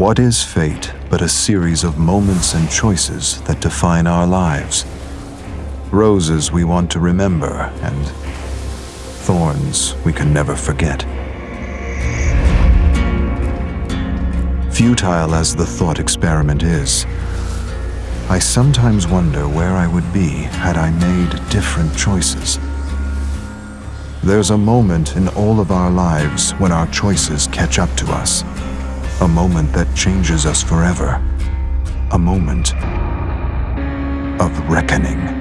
What is fate but a series of moments and choices that define our lives? Roses we want to remember and thorns we can never forget. Futile as the thought experiment is, I sometimes wonder where I would be had I made different choices. There's a moment in all of our lives when our choices catch up to us. A moment that changes us forever. A moment of reckoning.